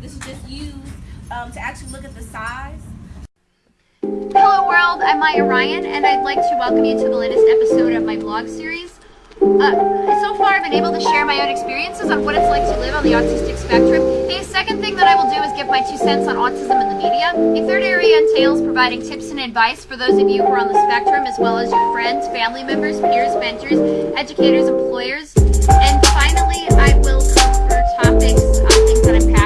This is just used um, to actually look at the size. Hello world, I'm Maya Ryan and I'd like to welcome you to the latest episode of my blog series. Uh, so far I've been able to share my own experiences on what it's like to live on the autistic spectrum. A second thing that I will do is give my two cents on autism in the media. A third area entails providing tips and advice for those of you who are on the spectrum as well as your friends, family members, peers, mentors, educators, employers. And finally, I will cover topics on things that I'm passionate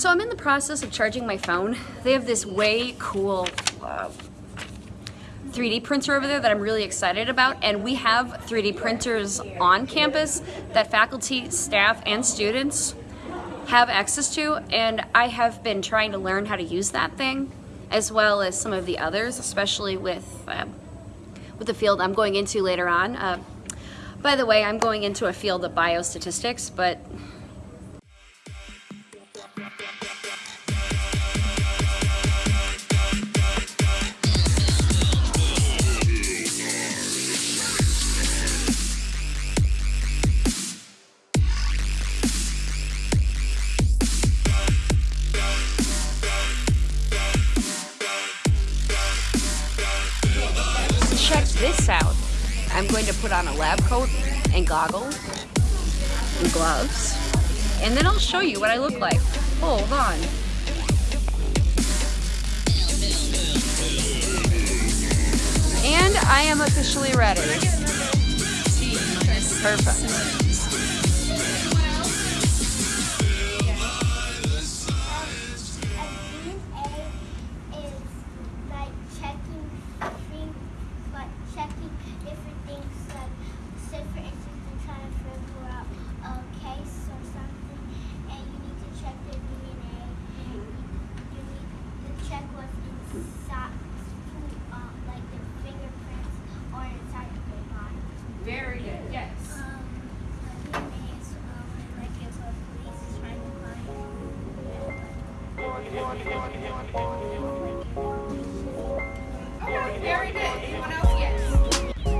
So I'm in the process of charging my phone. They have this way cool uh, 3D printer over there that I'm really excited about. And we have 3D printers on campus that faculty, staff, and students have access to. And I have been trying to learn how to use that thing as well as some of the others, especially with, um, with the field I'm going into later on. Uh, by the way, I'm going into a field of biostatistics, but this out. I'm going to put on a lab coat and goggles and gloves. And then I'll show you what I look like. Hold on. And I am officially ready. Perfect.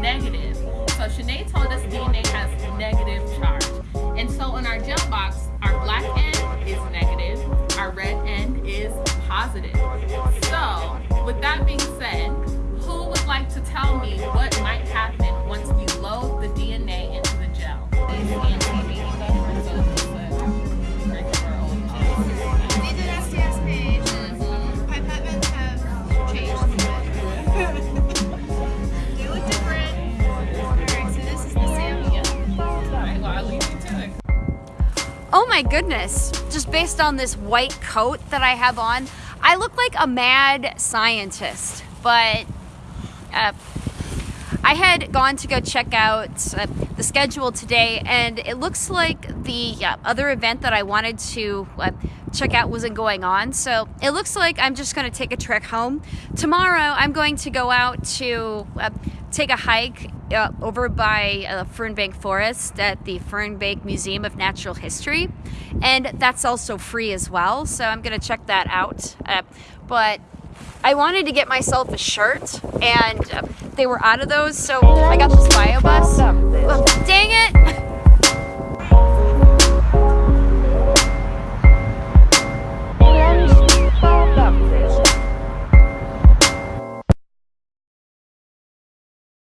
Negative. So Shanae told us DNA has negative charge. And so in our gel box, our black end is negative, our red end is positive. So with that being said, who would like to tell me what might my goodness. Just based on this white coat that I have on, I look like a mad scientist. But uh, I had gone to go check out uh, the schedule today, and it looks like the uh, other event that I wanted to uh, check out wasn't going on. So it looks like I'm just going to take a trek home. Tomorrow, I'm going to go out to uh, take a hike uh, over by uh, Fernbank Forest at the Fernbank Museum of Natural History, and that's also free as well. So I'm going to check that out. Uh, but I wanted to get myself a shirt, and uh, they were out of those, so I got this bio bus. Well, dang it!